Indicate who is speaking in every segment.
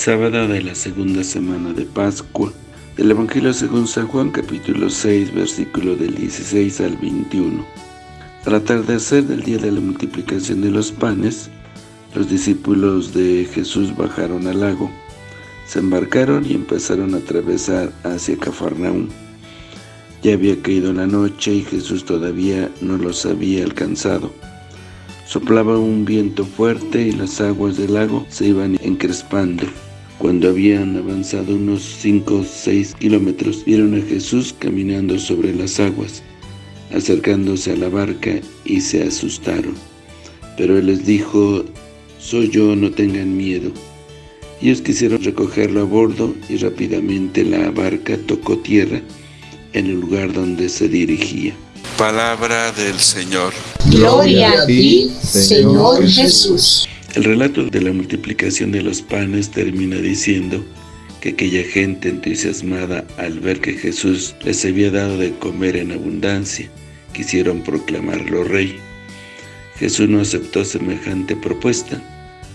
Speaker 1: Sábado de la segunda semana de Pascua. Del Evangelio según San Juan, capítulo 6, versículo del 16 al 21. Al atardecer del día de la multiplicación de los panes, los discípulos de Jesús bajaron al lago, se embarcaron y empezaron a atravesar hacia Cafarnaúm. Ya había caído la noche y Jesús todavía no los había alcanzado. Soplaba un viento fuerte y las aguas del lago se iban encrespando. Cuando habían avanzado unos cinco o seis kilómetros, vieron a Jesús caminando sobre las aguas, acercándose a la barca y se asustaron. Pero Él les dijo, «Soy yo, no tengan miedo». Ellos quisieron recogerlo a bordo y rápidamente la barca tocó tierra en el lugar donde se dirigía.
Speaker 2: Palabra del Señor.
Speaker 3: Gloria a ti, Señor Jesús.
Speaker 1: El relato de la multiplicación de los panes termina diciendo que aquella gente entusiasmada al ver que Jesús les había dado de comer en abundancia, quisieron proclamarlo rey. Jesús no aceptó semejante propuesta.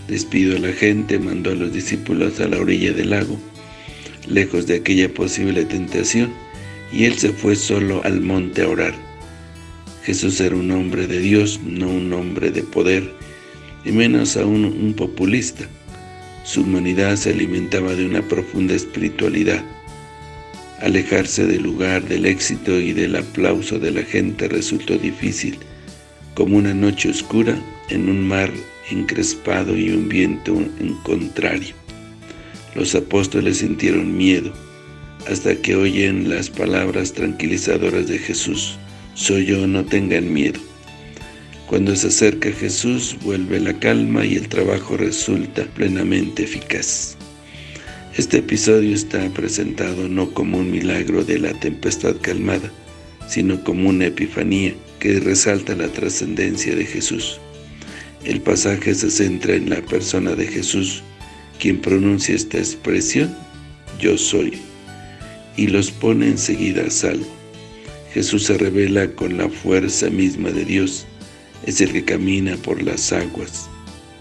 Speaker 1: Despidió a la gente, mandó a los discípulos a la orilla del lago, lejos de aquella posible tentación, y él se fue solo al monte a orar. Jesús era un hombre de Dios, no un hombre de poder, y menos aún un populista. Su humanidad se alimentaba de una profunda espiritualidad. Alejarse del lugar del éxito y del aplauso de la gente resultó difícil, como una noche oscura en un mar encrespado y un viento en contrario. Los apóstoles sintieron miedo, hasta que oyen las palabras tranquilizadoras de Jesús. Soy yo, no tengan miedo. Cuando se acerca Jesús, vuelve la calma y el trabajo resulta plenamente eficaz. Este episodio está presentado no como un milagro de la tempestad calmada, sino como una epifanía que resalta la trascendencia de Jesús. El pasaje se centra en la persona de Jesús, quien pronuncia esta expresión, yo soy, y los pone enseguida a salvo. Jesús se revela con la fuerza misma de Dios, es el que camina por las aguas.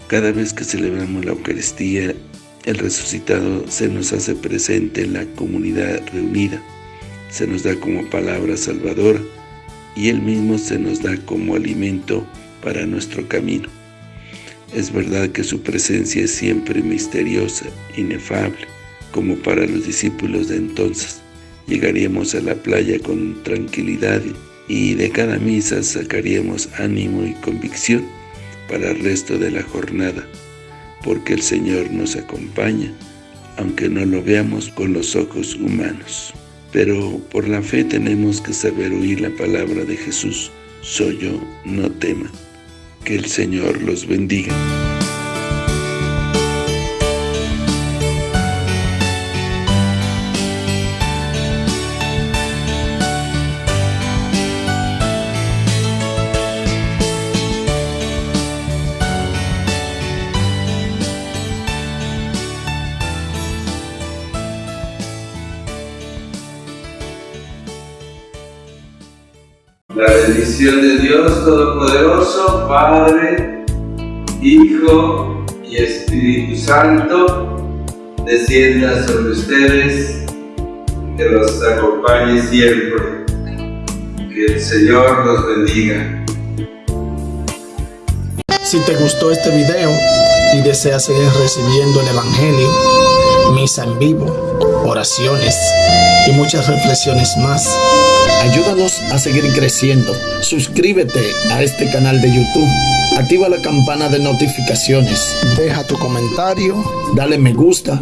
Speaker 1: Cada vez que celebramos la Eucaristía, el resucitado se nos hace presente en la comunidad reunida, se nos da como palabra salvadora y Él mismo se nos da como alimento para nuestro camino. Es verdad que su presencia es siempre misteriosa, inefable, como para los discípulos de entonces. Llegaríamos a la playa con tranquilidad y de cada misa sacaríamos ánimo y convicción para el resto de la jornada, porque el Señor nos acompaña, aunque no lo veamos con los ojos humanos. Pero por la fe tenemos que saber oír la palabra de Jesús, soy yo, no teman. Que el Señor los bendiga.
Speaker 4: La bendición de Dios Todopoderoso, Padre, Hijo y Espíritu Santo, descienda sobre ustedes, que los acompañe siempre. Que el Señor los bendiga.
Speaker 5: Si te gustó este video y deseas seguir recibiendo el Evangelio, misa en vivo, oraciones y muchas reflexiones más, ayúdanos a seguir creciendo. Suscríbete a este canal de YouTube, activa la campana de notificaciones, deja tu comentario, dale me gusta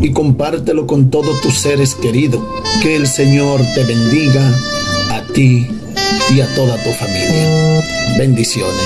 Speaker 5: y compártelo con todos tus seres queridos. Que el Señor te bendiga a ti y a toda tu familia. Bendiciones.